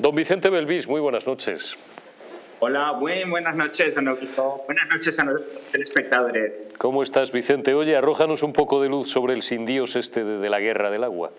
Don Vicente Belvis, muy buenas noches. Hola, muy buenas noches, don Augusto. Buenas noches a nuestros telespectadores. ¿Cómo estás, Vicente? Oye, arrójanos un poco de luz sobre el sin Dios este de, la guerra del agua.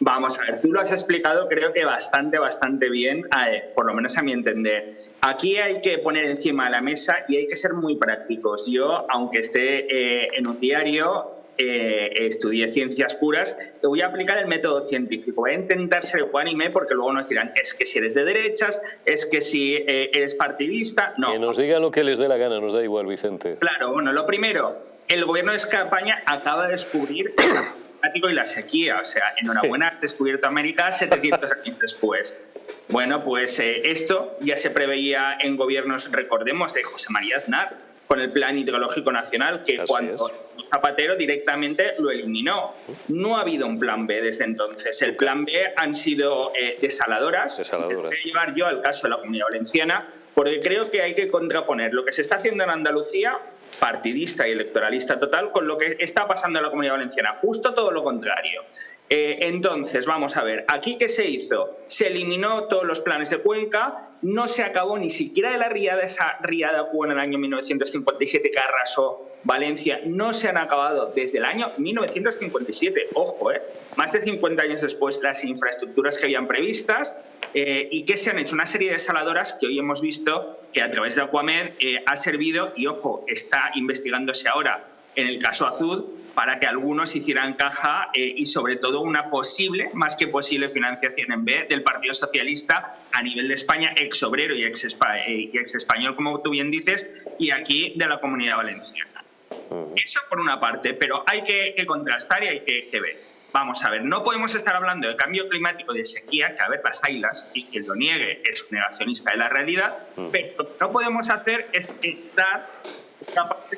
Vamos a ver, tú lo has explicado creo que bastante, bastante bien, por lo menos a mi entender. Aquí hay que poner encima de la mesa y hay que ser muy prácticos. Yo, aunque esté eh, en un diario, eh, estudié ciencias puras, te voy a aplicar el método científico. Voy a intentar ser ecuánime porque luego nos dirán, es que si eres de derechas, es que si eh, eres partidista, no. Que nos digan lo que les dé la gana, nos da igual, Vicente. Claro, bueno, lo primero, el gobierno de España acaba de descubrir el climático y la sequía. O sea, enhorabuena, has descubierto América 700 años después. Bueno, pues eh, esto ya se preveía en gobiernos, recordemos, de José María Aznar con el Plan Hidrológico Nacional, que cuando Zapatero directamente lo eliminó. No ha habido un plan B desde entonces. El plan B han sido eh, desaladoras. desaladoras. Voy a llevar yo al caso de la Comunidad Valenciana, porque creo que hay que contraponer lo que se está haciendo en Andalucía, partidista y electoralista total, con lo que está pasando en la Comunidad Valenciana. Justo todo lo contrario. Eh, entonces, vamos a ver, ¿aquí qué se hizo? Se eliminó todos los planes de Cuenca, no se acabó ni siquiera de la riada, esa riada hubo en el año 1957 que arrasó Valencia, no se han acabado desde el año 1957, ojo, eh, más de 50 años después las infraestructuras que habían previstas eh, y que se han hecho una serie de desaladoras que hoy hemos visto que a través de Aquamed ha servido y, ojo, está investigándose ahora en el caso Azul para que algunos hicieran caja eh, y sobre todo una posible, más que posible financiación en B del Partido Socialista a nivel de España, ex obrero y ex, eh, español, como tú bien dices, y aquí de la comunidad valenciana. Eso por una parte, pero hay que, contrastar y hay que, ver. Vamos a ver, no podemos estar hablando de cambio climático de sequía, que a ver las ailas, y quien lo niegue es un negacionista de la realidad, pero lo que no podemos hacer es estar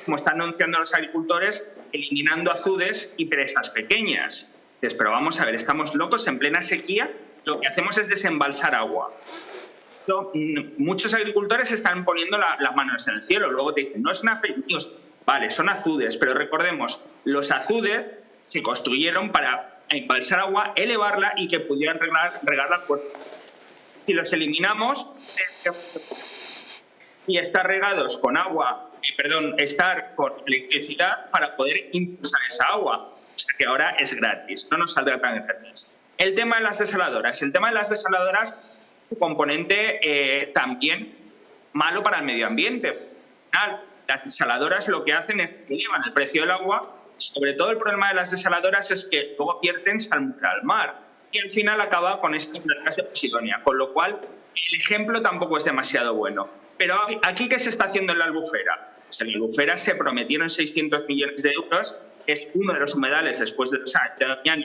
como están anunciando los agricultores, eliminando azudes y presas pequeñas. pero vamos a ver, estamos locos en plena sequía, lo que hacemos es desembalsar agua. Mm, muchos agricultores están poniendo las manos en el cielo, luego te dicen, no es una fake news, vale, son azudes, pero recordemos, los azudes se construyeron para embalsar agua, elevarla y que pudieran regar, regar la puerta. Si los eliminamos y están regados con agua perdón, estar con electricidad para poder impulsar esa agua. O sea que ahora es gratis, no nos saldrá tan gratis. El tema de las desaladoras. El tema de las desaladoras su componente eh, también malo para el medio ambiente. Las desaladoras lo que hacen es que elevan el precio del agua. Sobre todo el problema de las desaladoras es que luego pierden salmuera al mar y al final acaba con estas placas de Posidonia, con lo cual el ejemplo tampoco es demasiado bueno. Pero aquí, ¿qué se está haciendo en la albufera? Pues en albufera se prometieron 600 millones de euros, es uno de los humedales después de los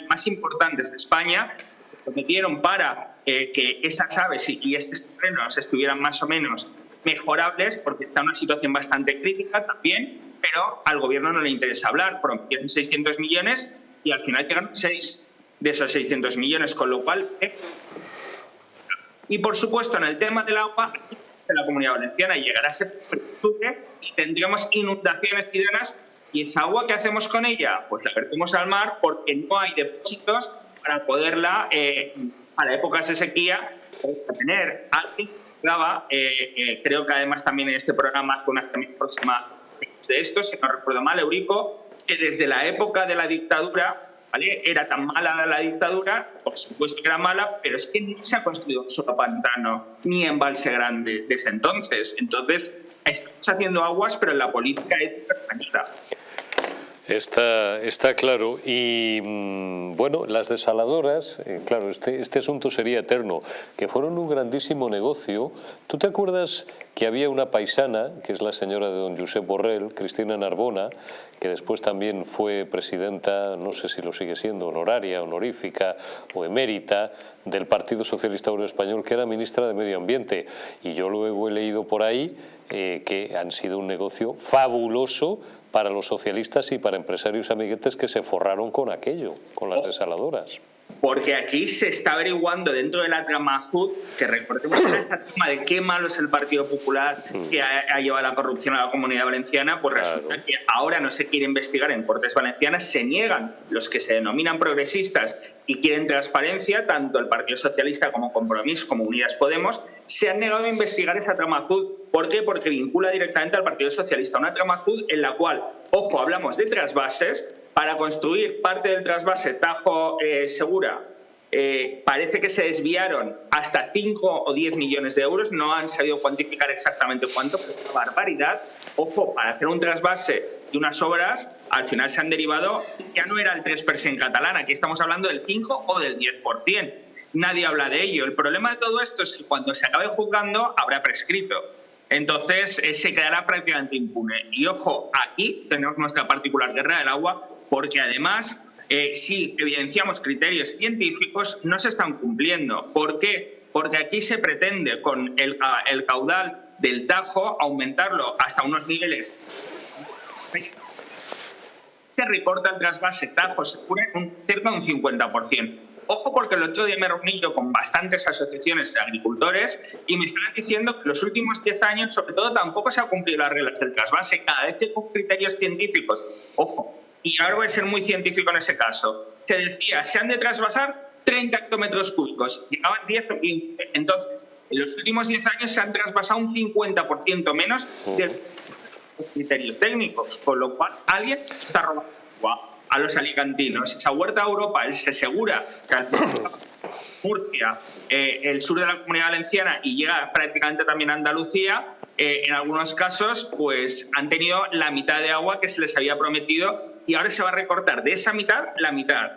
más importantes de España, se prometieron para eh, que esas aves y, estos terrenos estuvieran más o menos mejorables, porque está en una situación bastante crítica también, pero al gobierno no le interesa hablar, prometieron 600 millones y al final llegaron 6 de esos 600 millones, con lo cual... Eh, y por supuesto, en el tema del agua, en la comunidad valenciana llegará ese y tendríamos inundaciones ciudadanas y esa agua que hacemos con ella, pues la vertimos al mar porque no hay depósitos para poderla, eh, para épocas de sequía, tener. Alguien eh, eh, creo que además también en este programa hace una semana próxima de esto, si no recuerdo mal, Eurico, que desde la época de la dictadura era tan mala la dictadura, por supuesto que era mala, pero es que no se ha construido solo pantano ni embalse grande desde entonces. Entonces, estamos haciendo aguas, pero la política es perfecta. Está, está claro. Y mm, bueno, las desaladoras, eh, claro, este, este asunto sería eterno, que fueron un grandísimo negocio. ¿Tú te acuerdas que había una paisana, que es la señora de don Josep Borrell, Cristina Narbona, que después también fue presidenta, no sé si lo sigue siendo, honoraria, honorífica o emérita, del Partido Socialista Obrero Español, que era ministra de Medio Ambiente. Y yo luego he leído por ahí eh, que han sido un negocio fabuloso para los socialistas y para empresarios amiguetes que se forraron con aquello, con las oh. desaladoras. porque aquí se está averiguando dentro de la trama azul, que recordemos esa trama de qué malo es el Partido Popular que ha, llevado la corrupción a la comunidad valenciana, pues resulta que ahora no se quiere investigar en Cortes Valencianas, se niegan los que se denominan progresistas y quieren transparencia, tanto el Partido Socialista como Compromís, como Unidas Podemos, se han negado a investigar esa trama azul. ¿Por qué? Porque vincula directamente al Partido Socialista. Una trama azul en la cual, ojo, hablamos de trasvases, para construir parte del trasvase Tajo eh, Segura eh, parece que se desviaron hasta 5 o 10 millones de euros, no han sabido cuantificar exactamente cuánto, pero es una barbaridad. Ojo, para hacer un trasvase de unas obras, al final se han derivado, ya no era el 3% catalán, aquí estamos hablando del 5 o del 10%. Nadie habla de ello. El problema de todo esto es que cuando se acabe juzgando habrá prescrito. Entonces eh, se quedará prácticamente impune. Y ojo, aquí tenemos nuestra particular guerra del agua porque además, eh, si evidenciamos criterios científicos, no se están cumpliendo. ¿Por qué? Porque aquí se pretende con el, caudal del Tajo aumentarlo hasta unos niveles se recorta el trasvase Tajo se un, cerca de un 50%. Ojo porque el otro día me reuní yo con bastantes asociaciones de agricultores y me están diciendo que los últimos 10 años, sobre todo, tampoco se han cumplido las reglas del trasvase, cada vez que con criterios científicos. Ojo, y ahora voy a ser muy científico en ese caso, te decía, se han de trasvasar 30 hectómetros cúbicos, llegaban 10 o 15. Entonces, en los últimos 10 años se han trasvasado un 50% menos de los criterios técnicos, con lo cual alguien está robando agua a los alicantinos. Esa huerta a Europa se asegura que al Murcia, eh, el sur de la comunidad valenciana y llega prácticamente también a Andalucía, eh, en algunos casos pues han tenido la mitad de agua que se les había prometido y ahora se va a recortar de esa mitad la mitad.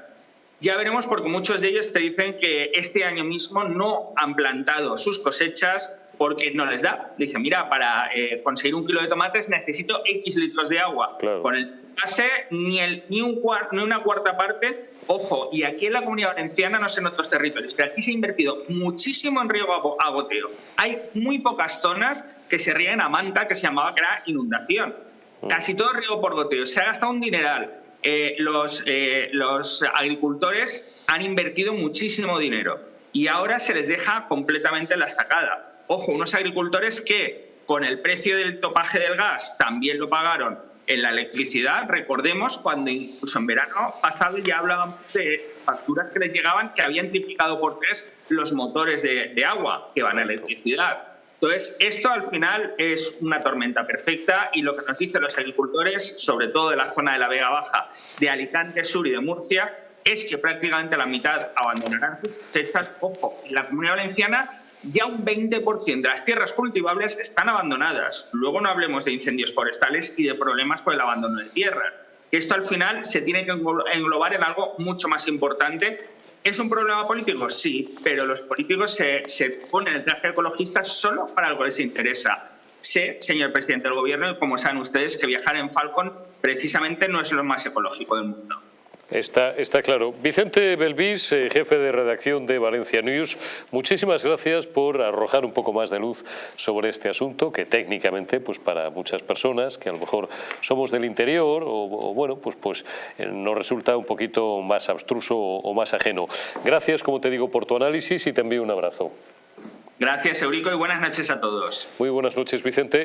Ya veremos porque muchos de ellos te dicen que este año mismo no han plantado sus cosechas porque no les da. Dicen, mira, para eh, conseguir un kilo de tomates necesito X litros de agua. Con el base ni, el, ni, un ni una cuarta parte. Ojo, y aquí en la Comunidad Valenciana, no sé en otros territorios, pero aquí se ha invertido muchísimo en riego a goteo. Hay muy pocas zonas que se ríen a manta, que se llamaba que era inundación. Mm. Casi todo riego por goteo. Se ha gastado un dineral. Eh, los, eh, los agricultores han invertido muchísimo dinero y ahora se les deja completamente la estacada. Ojo, unos agricultores que con el precio del topaje del gas también lo pagaron en la electricidad, recordemos cuando incluso en verano pasado ya hablábamos de facturas que les llegaban que habían triplicado por tres los motores de, de agua que van a electricidad. Entonces, esto al final es una tormenta perfecta y lo que nos dicen los agricultores, sobre todo de la zona de la Vega Baja, de Alicante Sur y de Murcia, es que prácticamente la mitad abandonarán sus cosechas. Ojo, la comunidad valenciana ya un 20% de las tierras cultivables están abandonadas. Luego no hablemos de incendios forestales y de problemas por el abandono de tierras. Esto al final se tiene que englobar en algo mucho más importante ¿Es un problema político? Sí, pero los políticos se, se ponen el traje ecologista solo para algo que les interesa. Sé, señor presidente del Gobierno, y como saben ustedes, que viajar en Falcon precisamente no es lo más ecológico del mundo. Está, está claro. Vicente Belvis, eh, jefe de redacción de Valencia News, muchísimas gracias por arrojar un poco más de luz sobre este asunto que técnicamente, pues para muchas personas que a lo mejor somos del interior o, bueno, pues, pues eh, nos resulta un poquito más abstruso o, más ajeno. Gracias, como te digo, por tu análisis y te envío un abrazo. Gracias, Eurico, y buenas noches a todos. Muy buenas noches, Vicente.